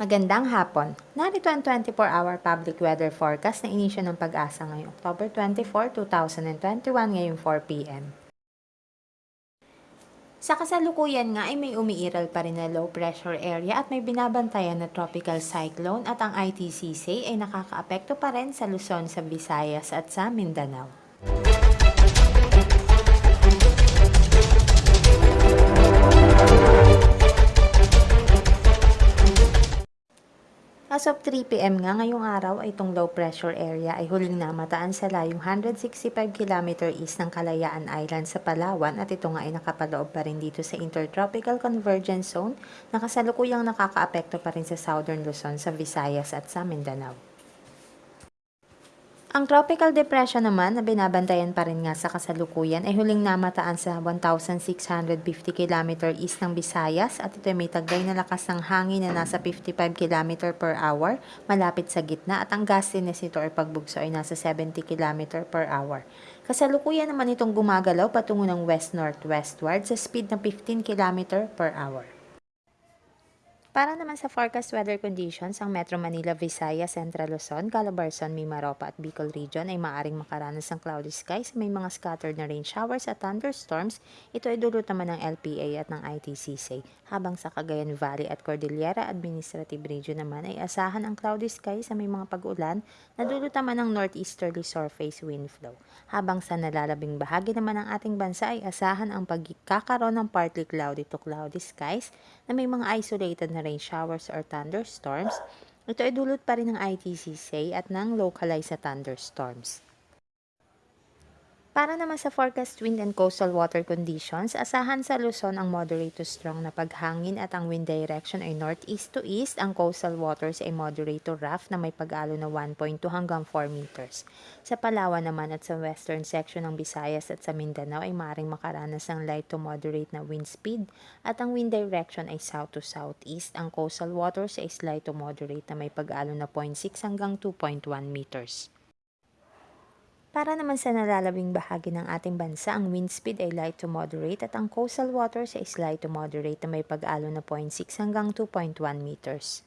Magandang hapon. Narito ang 24-hour public weather forecast na inisyo ng pag-asa ngayong October 24, 2021 ngayong 4 p.m. Sa kasalukuyan nga ay may umiiral pa rin na low pressure area at may binabantayan na tropical cyclone at ang ITCC ay nakakaapekto pa rin sa Luzon, sa Visayas at sa Mindanao. As of 3pm nga ngayong araw ay itong low pressure area ay huling namataan sa layong 165 km east ng Kalayaan Island sa Palawan at ito nga ay nakapaloob pa rin dito sa Intertropical Convergence Zone na kasalukuyang nakakaapekto pa rin sa Southern Luzon, sa Visayas at sa Mindanao. Ang tropical depression naman na binabantayan pa rin nga sa kasalukuyan ay huling namataan sa 1,650 km east ng Visayas at ito ay may taglay na lakas ng hangin na nasa 55 km per hour malapit sa gitna at ang gustiness nito or pagbugso ay nasa 70 km per hour. Kasalukuyan naman itong gumagalaw patungo ng west-northwestward sa speed na 15 km per hour. Para naman sa forecast weather conditions, ang Metro Manila, Visayas, Central Luzon, Calabarzon, Mimaropa at Bicol Region ay maaaring makaranas ng cloudy skies, may mga scattered na rain showers at thunderstorms. Ito ay dulot naman ng LPA at ng ITCC. Habang sa Cagayan Valley at Cordillera Administrative Region naman ay asahan ang cloudy skies sa may mga pag-ulan na dulot naman ng northeasterly surface wind flow. Habang sa nalalabing bahagi naman ng ating bansa ay asahan ang pagkakaroon ng partly cloudy to cloudy skies na may mga isolated na rain showers or thunderstorms, ito ay dulot pa rin ng ITCC at ng localized thunderstorms. Para naman sa forecast wind and coastal water conditions, asahan sa Luzon ang moderate to strong na paghangin at ang wind direction ay northeast to east. Ang coastal waters ay moderate to rough na may pag-alo na 1.2 hanggang 4 meters. Sa Palawan naman at sa western section ng Visayas at sa Mindanao ay maaaring makaranas ng light to moderate na wind speed at ang wind direction ay south to southeast. Ang coastal waters ay slight to moderate na may pag-alo na 0.6 hanggang 2.1 meters. Para naman sa nalalabing bahagi ng ating bansa, ang wind speed ay light to moderate at ang coastal waters ay slight to moderate na may pag-alo na 0.6 hanggang 2.1 meters.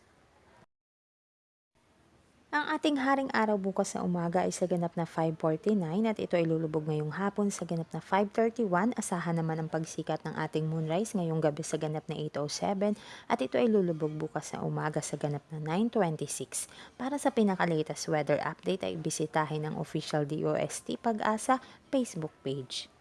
Ang ating haring araw bukas na umaga ay sa ganap na 5.49 at ito ay lulubog ngayong hapon sa ganap na 5.31. Asahan naman ang pagsikat ng ating moonrise ngayong gabi sa ganap na 8.07 at ito ay lulubog bukas na umaga sa ganap na 9.26. Para sa pinaka-latest weather update ay bisitahin ang official DOST Pag-asa Facebook page.